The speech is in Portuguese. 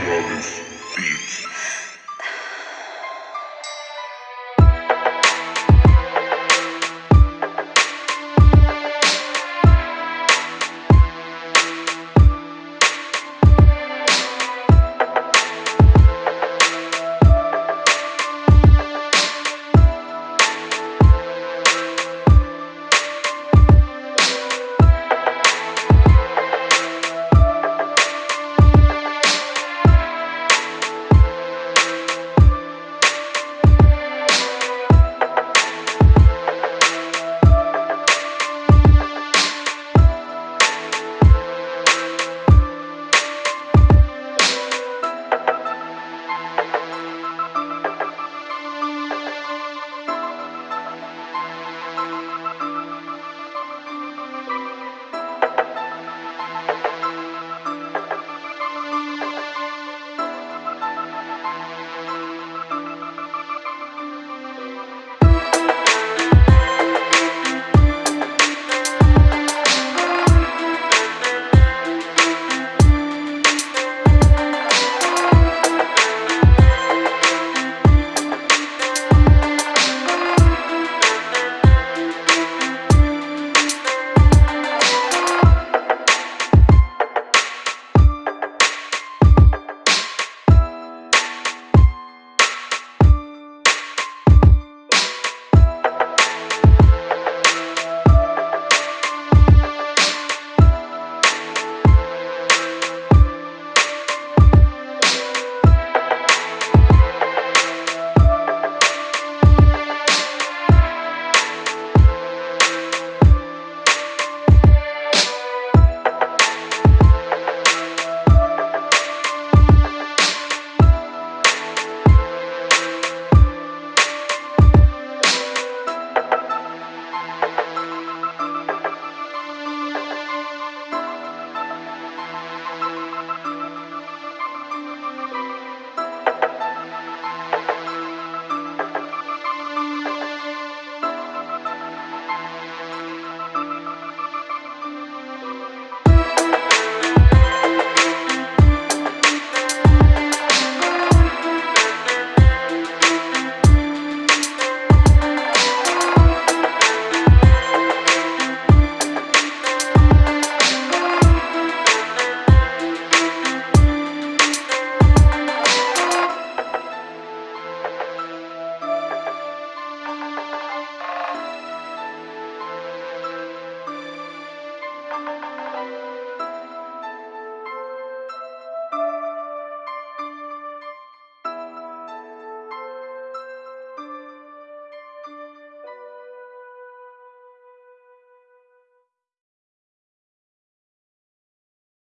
jovens Beats.